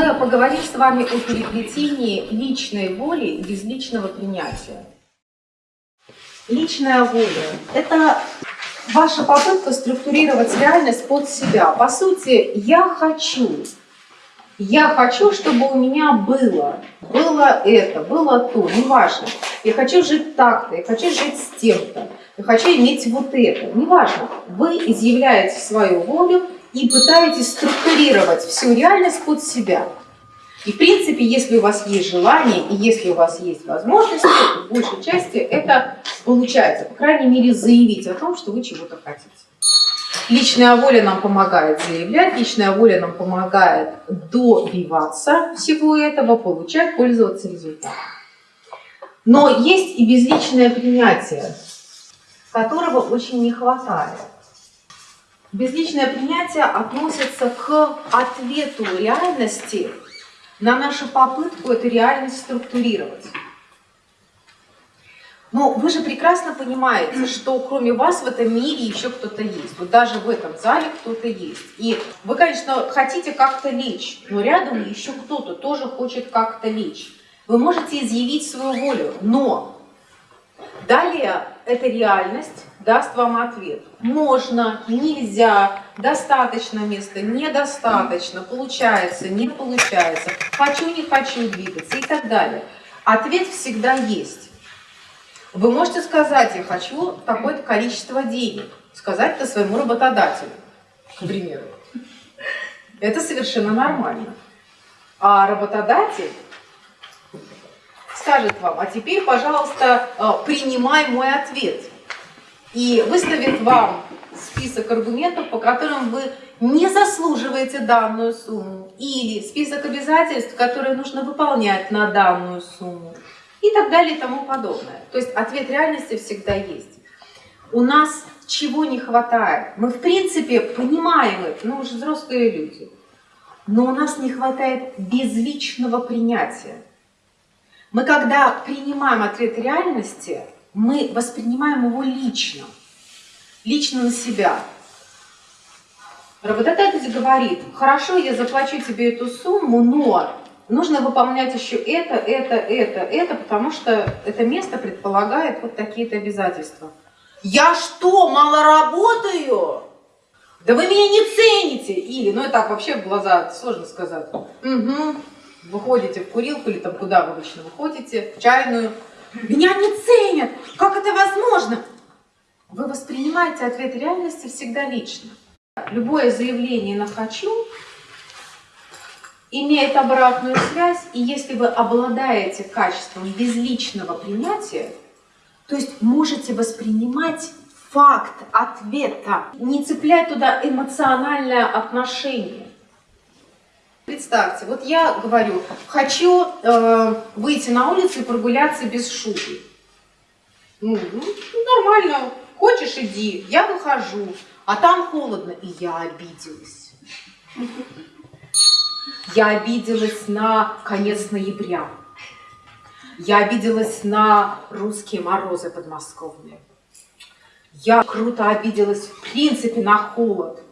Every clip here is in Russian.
мы поговорим с вами о переплетении личной воли и безличного принятия. Личная воля – это ваша попытка структурировать реальность под себя. По сути, я хочу. Я хочу, чтобы у меня было. Было это, было то, неважно. Я хочу жить так-то, я хочу жить с тем-то. Я хочу иметь вот это. Неважно. Вы изъявляете свою волю и пытаетесь структурировать всю реальность под себя. И в принципе, если у вас есть желание и если у вас есть возможности, в большей части это получается, по крайней мере, заявить о том, что вы чего-то хотите. Личная воля нам помогает заявлять, личная воля нам помогает добиваться всего этого, получать, пользоваться результатом. Но есть и безличное принятие, которого очень не хватает. Безличное принятие относится к ответу реальности на нашу попытку эту реальность структурировать. Но вы же прекрасно понимаете, что кроме вас в этом мире еще кто-то есть. Вот даже в этом зале кто-то есть. И вы, конечно, хотите как-то лечь, но рядом еще кто-то тоже хочет как-то лечь. Вы можете изъявить свою волю, но далее эта реальность даст вам ответ. Можно, нельзя, достаточно места, недостаточно, получается, не получается, хочу, не хочу двигаться и так далее. Ответ всегда есть. Вы можете сказать, я хочу такое-то количество денег, сказать это своему работодателю, к примеру. Это совершенно нормально. А работодатель скажет вам, а теперь, пожалуйста, э, принимай мой ответ и выставит вам список аргументов, по которым вы не заслуживаете данную сумму, или список обязательств, которые нужно выполнять на данную сумму, и так далее и тому подобное. То есть ответ реальности всегда есть. У нас чего не хватает? Мы в принципе понимаем это, ну уже взрослые люди, но у нас не хватает безличного принятия. Мы когда принимаем ответ реальности, мы воспринимаем его лично, лично на себя. Работодатель говорит, хорошо, я заплачу тебе эту сумму, но нужно выполнять еще это, это, это, это, потому что это место предполагает вот такие-то обязательства. Я что, мало работаю? Да вы меня не цените! Или, ну и так вообще в глаза сложно сказать. Угу. Выходите в курилку или там куда вы обычно выходите, в чайную, меня не ценят! Как это возможно? Вы воспринимаете ответ реальности всегда лично. Любое заявление на «хочу» имеет обратную связь, и если вы обладаете качеством безличного принятия, то есть можете воспринимать факт ответа, не цеплять туда эмоциональное отношение. Представьте, вот я говорю, хочу э, выйти на улицу и прогуляться без шубы. Ну, ну, нормально, хочешь иди, я выхожу, а там холодно, и я обиделась. Я обиделась на конец ноября. Я обиделась на русские морозы подмосковные. Я круто обиделась в принципе на холод.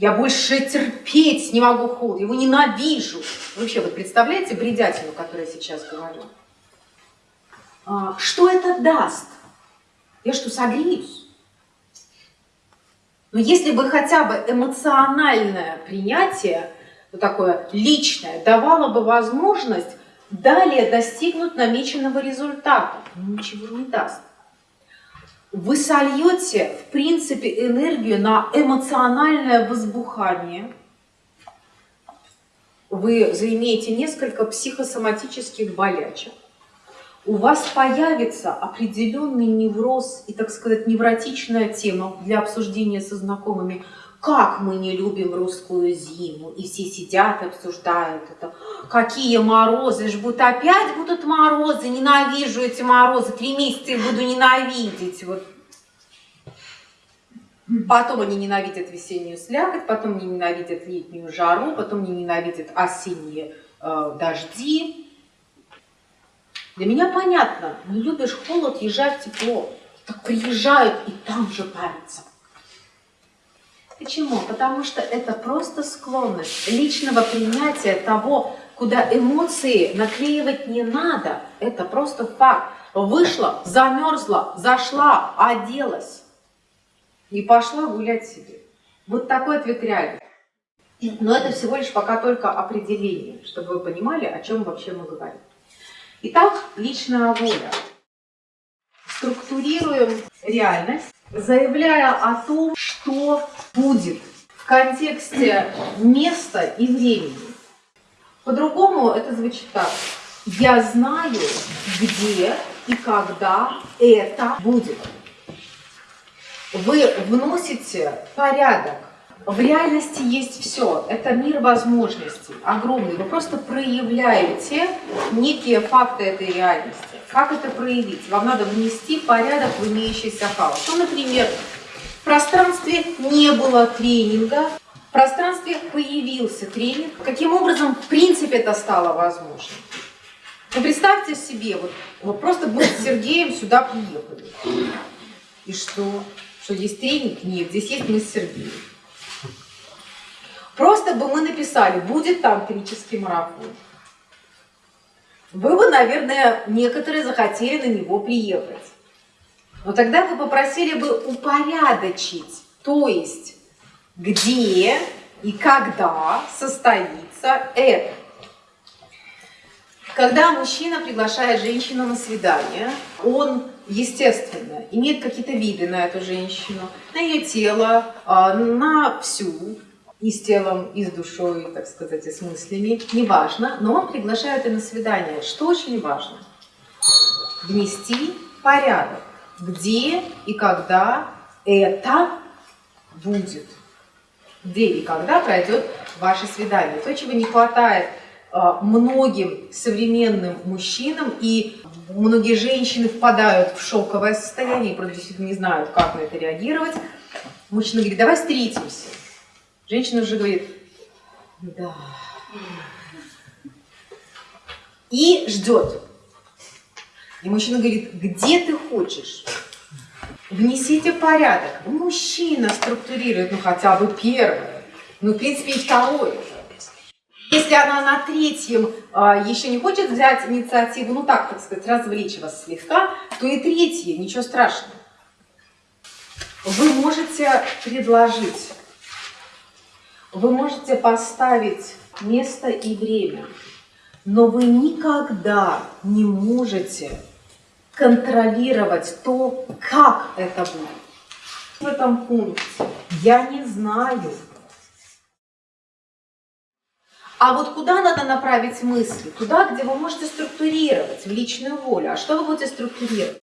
Я больше терпеть не могу холод, его ненавижу. Вообще, вы представляете бредятину, которую я сейчас говорю? А, что это даст? Я что, согреюсь? Но если бы хотя бы эмоциональное принятие, вот такое личное, давало бы возможность далее достигнуть намеченного результата, ничего не даст вы сольете, в принципе, энергию на эмоциональное возбухание. Вы заимеете несколько психосоматических болячек. У вас появится определенный невроз и, так сказать, невротичная тема для обсуждения со знакомыми – как мы не любим русскую зиму, и все сидят и обсуждают это. Какие морозы, ж будут опять будут морозы, ненавижу эти морозы, три месяца их буду ненавидеть. Вот. Потом они ненавидят весеннюю слякоть, потом они ненавидят летнюю жару, потом они ненавидят осенние э, дожди. Для меня понятно, не любишь холод, езжай в тепло. Так приезжают и там же парятся. Почему? Потому что это просто склонность личного принятия того, куда эмоции наклеивать не надо. Это просто факт. Вышла, замерзла, зашла, оделась и пошла гулять себе. Вот такой ответ реальный. Но это всего лишь пока только определение, чтобы вы понимали, о чем вообще мы говорим. Итак, личная воля. Структурируем реальность, заявляя о том, что будет в контексте места и времени. По-другому это звучит так. Я знаю, где и когда это будет. Вы вносите порядок. В реальности есть все. Это мир возможностей, огромный. Вы просто проявляете некие факты этой реальности. Как это проявить? Вам надо внести порядок в имеющийся хаос. Ну, например, в пространстве не было тренинга, в пространстве появился тренинг. Каким образом, в принципе, это стало возможным? Ну, представьте себе, вот, вот просто мы с Сергеем сюда приехали. И что? Что есть тренинг? Нет, здесь есть мы с Сергеем. Просто бы мы написали, будет тантрический марафон. Вы бы, наверное, некоторые захотели на него приехать. Но тогда вы попросили бы упорядочить, то есть где и когда состоится это. Когда мужчина приглашает женщину на свидание, он, естественно, имеет какие-то виды на эту женщину, на ее тело, а, на всю, и с телом, и с душой, так сказать, и с мыслями, неважно, но он приглашает ее на свидание. Что очень важно? Внести порядок, где и когда это будет. Где и когда пройдет ваше свидание. То, чего не хватает а, многим современным мужчинам, и многие женщины впадают в шоковое состояние, и просто действительно не знают, как на это реагировать. Мужчина говорит, давай встретимся. Женщина уже говорит, да. И ждет. И мужчина говорит, где ты хочешь? Внесите порядок. Мужчина структурирует, ну хотя бы первое. Ну, в принципе, и второе. Если она на третьем а, еще не хочет взять инициативу, ну так, так сказать, развлечь вас слегка, то и третье, ничего страшного. Вы можете предложить вы можете поставить место и время, но вы никогда не можете контролировать то, как это будет. В этом пункте я не знаю. А вот куда надо направить мысли? Туда, где вы можете структурировать в личную волю. А что вы будете структурировать?